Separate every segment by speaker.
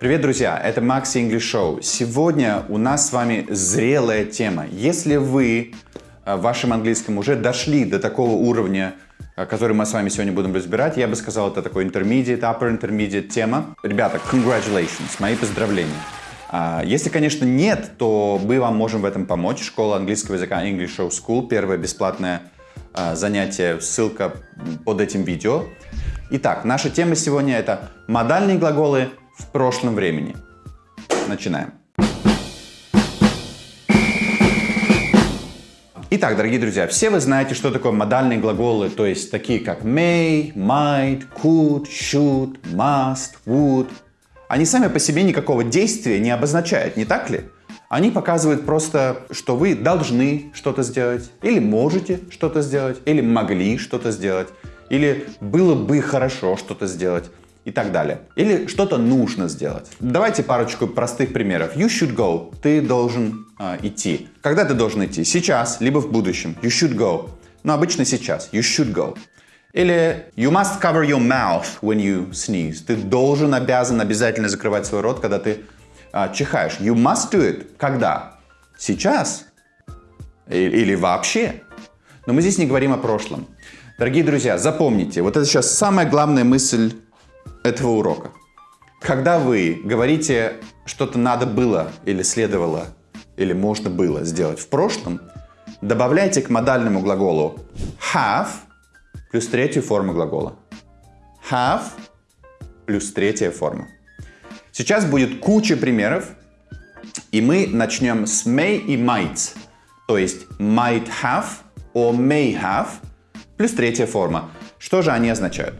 Speaker 1: Привет, друзья! Это Max English Show. Сегодня у нас с вами зрелая тема. Если вы э, в вашем английском уже дошли до такого уровня, э, который мы с вами сегодня будем разбирать, я бы сказал, это такой intermediate, upper intermediate тема. Ребята, congratulations, мои поздравления. А, если, конечно, нет, то мы вам можем в этом помочь. Школа английского языка English Show School, первое бесплатное а, занятие, ссылка под этим видео. Итак, наша тема сегодня это модальные глаголы в прошлом времени. Начинаем. Итак, дорогие друзья, все вы знаете, что такое модальные глаголы, то есть такие как may, might, could, should, must, would. Они сами по себе никакого действия не обозначают, не так ли? Они показывают просто, что вы должны что-то сделать, или можете что-то сделать, или могли что-то сделать, или было бы хорошо что-то сделать и так далее. Или что-то нужно сделать. Давайте парочку простых примеров. You should go. Ты должен э, идти. Когда ты должен идти? Сейчас, либо в будущем. You should go. Но обычно сейчас. You should go. Или you must cover your mouth when you sneeze. Ты должен, обязан, обязательно закрывать свой рот, когда ты э, чихаешь. You must do it. Когда? Сейчас? Или, вообще? Но мы здесь не говорим о прошлом. Дорогие друзья, запомните, вот это сейчас самая главная мысль этого урока. Когда вы говорите, что-то надо было или следовало, или можно было сделать в прошлом, добавляйте к модальному глаголу have плюс третью форму глагола. Have плюс третья форма. Сейчас будет куча примеров, и мы начнем с may и might, то есть might have or may have плюс третья форма. Что же они означают?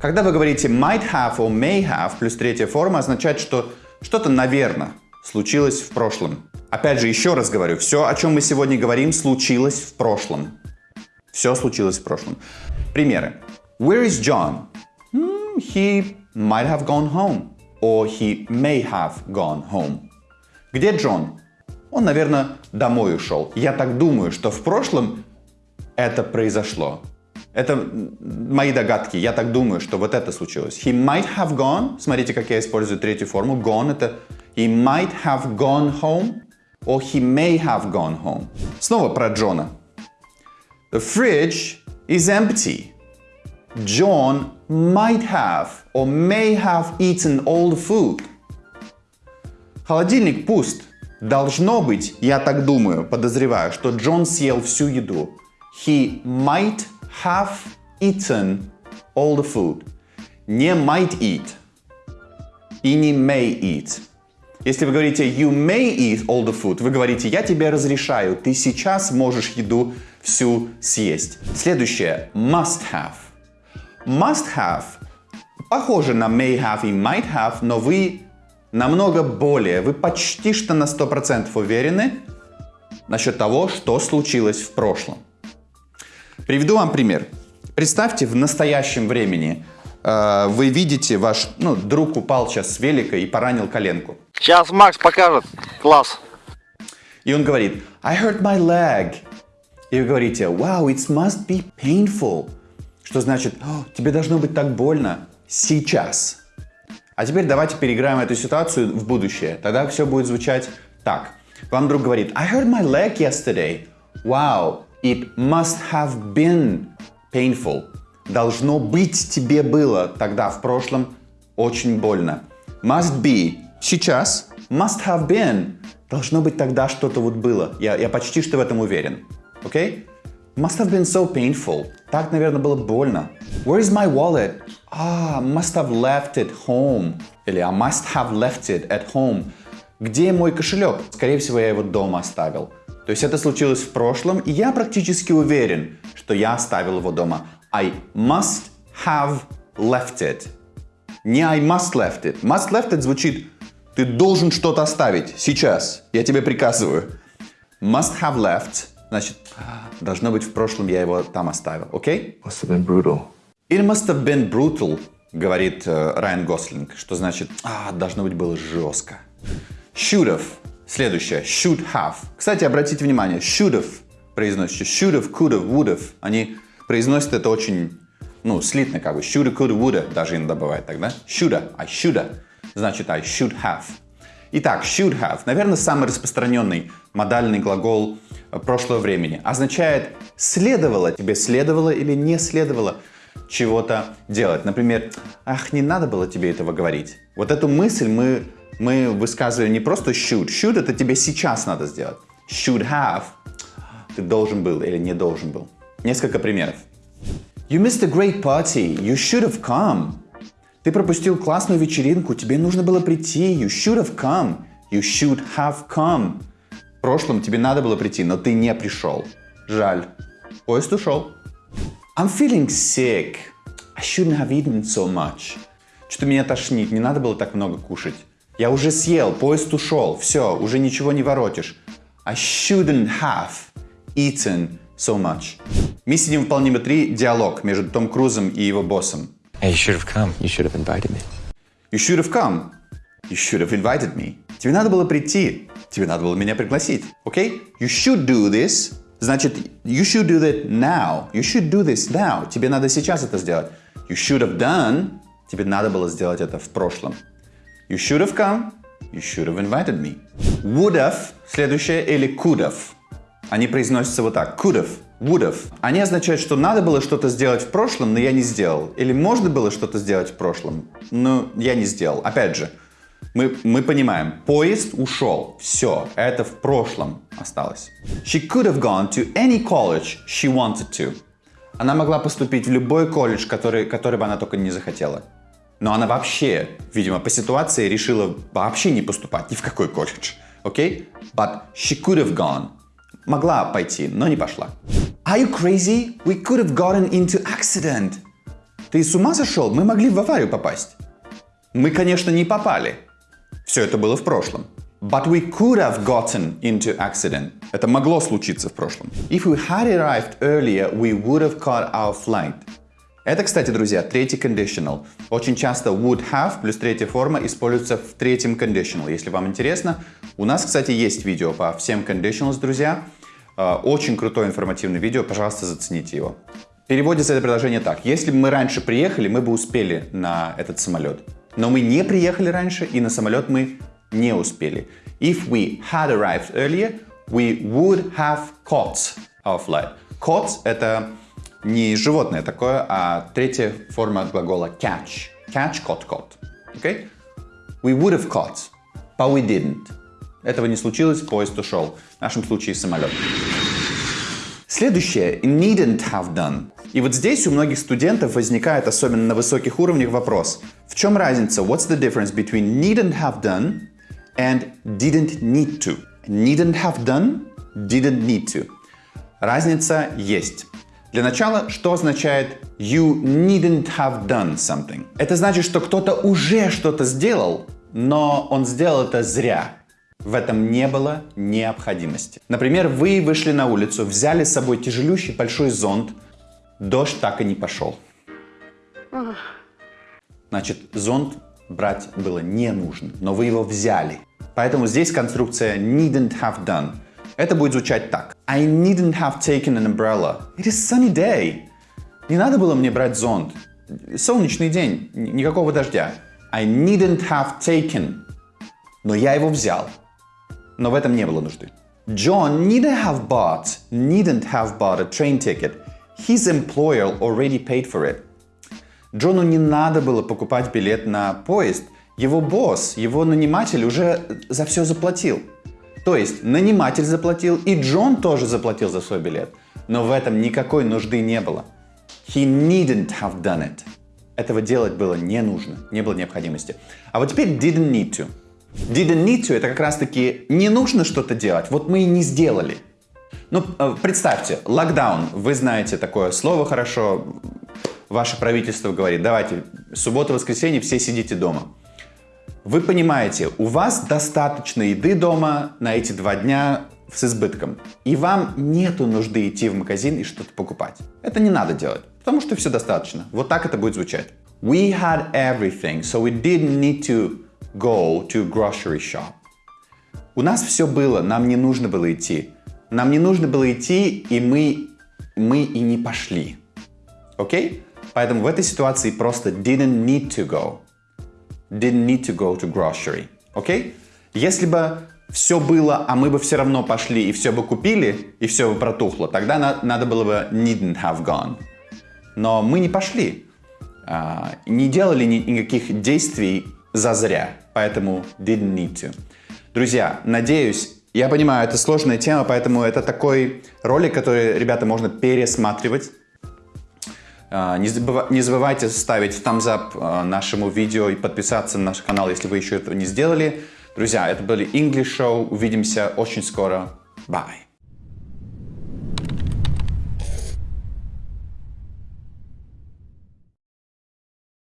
Speaker 1: Когда вы говорите might have or may have плюс третья форма, означает, что что-то, наверное, случилось в прошлом. Опять же, еще раз говорю, все, о чем мы сегодня говорим, случилось в прошлом. Все случилось в прошлом. Примеры. Where is John? Hmm, he might have gone home. Or he may have gone home. Где Джон? Он, наверное, домой ушел. Я так думаю, что в прошлом это произошло. Это мои догадки. Я так думаю, что вот это случилось. He might have gone. Смотрите, как я использую третью форму. Gone это he might have gone home or he may have gone home. Снова про Джона. The fridge is empty. John might have or may have eaten all the food. Холодильник пуст. Должно быть, я так думаю, подозреваю, что Джон съел всю еду. He might have eaten all the food. Не might eat и не may eat. Если вы говорите you may eat all the food, вы говорите я тебе разрешаю, ты сейчас можешь еду всю съесть. Следующее must have. Must have похоже на may have и might have, но вы намного более, вы почти что на 100% уверены насчет того, что случилось в прошлом. Приведу вам пример. Представьте, в настоящем времени э, вы видите, ваш ну, друг упал сейчас с велика и поранил коленку.
Speaker 2: Сейчас Макс покажет. Класс.
Speaker 1: И он говорит, I hurt my leg. И вы говорите, wow, it must be painful. Что значит, тебе должно быть так больно сейчас. А теперь давайте переиграем эту ситуацию в будущее. Тогда все будет звучать так. Вам друг говорит, I hurt my leg yesterday. Wow, It must have been painful. Должно быть тебе было тогда в прошлом очень больно. Must be сейчас. Must have been. Должно быть тогда что-то вот было. Я, я почти что в этом уверен. Окей? Okay? Must have been so painful. Так, наверное, было больно. Where is my wallet? Ah, must have left it home. Или I must have left it at home. Где мой кошелек? Скорее всего, я его дома оставил. То есть это случилось в прошлом, и я практически уверен, что я оставил его дома. I must have left it. Не I must left it. Must left it звучит ты должен что-то оставить сейчас. Я тебе приказываю. Must have left. Значит, должно быть в прошлом я его там оставил. Окей?
Speaker 2: Okay? Must have been brutal.
Speaker 1: It must have been brutal, говорит э, Райан Гослинг, что значит, а, должно быть было жестко. Should have. Следующее. Should have. Кстати, обратите внимание, should have произносится. Should have, could have, would have. Они произносят это очень Ну, слитно как бы. Shoulda, coulda, woulda даже иногда бывает тогда. Shoulda, I shoulda. Значит, I should have. Итак, should have, наверное, самый распространенный модальный глагол э, прошлого времени. Означает следовало, тебе следовало или не следовало чего-то делать. Например, ах, не надо было тебе этого говорить. Вот эту мысль мы, мы высказываем не просто should. Should это тебе сейчас надо сделать. Should have, ты должен был или не должен был. Несколько примеров. You missed a great party. You should have come. Ты пропустил классную вечеринку, тебе нужно было прийти. You should have come. You should have come. В прошлом тебе надо было прийти, но ты не пришел. Жаль. Поезд ушел. I'm feeling sick. I shouldn't have eaten so much. Что-то меня тошнит, не надо было так много кушать. Я уже съел, поезд ушел, все, уже ничего не воротишь. I shouldn't have eaten so much. Мы сидим в «Полниме 3» диалог между Том Крузом и его боссом.
Speaker 3: Hey, you should have come. You should have invited me.
Speaker 1: You should have come. You should have invited me. Тебе надо было прийти. Тебе надо было меня пригласить. Окей? Okay? You should do this. Значит, you should do that now. You should do this now. Тебе надо сейчас это сделать. You should have done. Тебе надо было сделать это в прошлом. You should have come. You should have invited me. Would have. Следующее. Или could have. Они произносятся вот так. Could have. Would have. Они означают, что надо было что-то сделать в прошлом, но я не сделал. Или можно было что-то сделать в прошлом, но я не сделал. Опять же, мы, мы понимаем, поезд ушел. Все, это в прошлом осталось. She could have gone to any college she wanted to. Она могла поступить в любой колледж, который, который бы она только не захотела. Но она вообще, видимо, по ситуации решила вообще не поступать ни в какой колледж. Окей? Okay? But she could have gone. Могла пойти, но не пошла. Are you crazy? We could have gotten into accident. Ты с ума сошел? Мы могли в аварию попасть. Мы, конечно, не попали. Все это было в прошлом. But we could have gotten into accident. Это могло случиться в прошлом. If we had arrived earlier, we would have caught our flight. Это, кстати, друзья, третий conditional. Очень часто would have плюс третья форма используется в третьем conditional. Если вам интересно, у нас, кстати, есть видео по всем conditionals, друзья. А, очень крутое информативное видео, пожалуйста, зацените его. Переводится это предложение так. Если бы мы раньше приехали, мы бы успели на этот самолет. Но мы не приехали раньше, и на самолет мы не успели. If we had arrived earlier, we would have caught our flight. Caught — это не животное такое, а третья форма глагола catch. Catch, caught, caught. Okay? We would have caught, but we didn't. Этого не случилось, поезд ушел. В нашем случае самолет. Следующее. Needn't have done. И вот здесь у многих студентов возникает, особенно на высоких уровнях, вопрос. В чем разница? What's the difference between needn't have done and didn't need to? Needn't have done, didn't need to. Разница есть. Для начала, что означает you needn't have done something? Это значит, что кто-то уже что-то сделал, но он сделал это зря. В этом не было необходимости. Например, вы вышли на улицу, взяли с собой тяжелющий большой зонт, дождь так и не пошел. Значит, зонт брать было не нужно, но вы его взяли. Поэтому здесь конструкция needn't have done. Это будет звучать так. I needn't have taken an umbrella. It is sunny day. Не надо было мне брать зонт. Солнечный день, никакого дождя. I needn't have taken. Но я его взял. Но в этом не было нужды. John needn't have bought, needn't have bought a train ticket. His employer already paid for it. Джону не надо было покупать билет на поезд. Его босс, его наниматель уже за все заплатил. То есть наниматель заплатил, и Джон тоже заплатил за свой билет. Но в этом никакой нужды не было. He needn't have done it. Этого делать было не нужно, не было необходимости. А вот теперь didn't need to. Didn't need to это как раз таки не нужно что-то делать, вот мы и не сделали. Ну, э, представьте, локдаун, вы знаете такое слово хорошо, ваше правительство говорит, давайте, суббота-воскресенье все сидите дома. Вы понимаете, у вас достаточно еды дома на эти два дня с избытком. И вам нету нужды идти в магазин и что-то покупать. Это не надо делать, потому что все достаточно. Вот так это будет звучать. We had everything, so we didn't need to go to grocery shop. У нас все было, нам не нужно было идти. Нам не нужно было идти, и мы, мы и не пошли. Окей? Okay? Поэтому в этой ситуации просто didn't need to go. Didn't need to go to grocery. Окей? Если бы все было, а мы бы все равно пошли и все бы купили, и все бы протухло, тогда на- надо было бы needn't have gone. Но мы не пошли, а, не делали ни- никаких действий зазря, поэтому didn't need to. Друзья, надеюсь, я понимаю, это сложная тема, поэтому это такой ролик, который, ребята, можно пересматривать. А, Не, забыва- не забывайте ставить thumbs up а, нашему видео и подписаться на наш канал, если вы еще этого не сделали. Друзья, это были English Show. Увидимся очень скоро. Bye.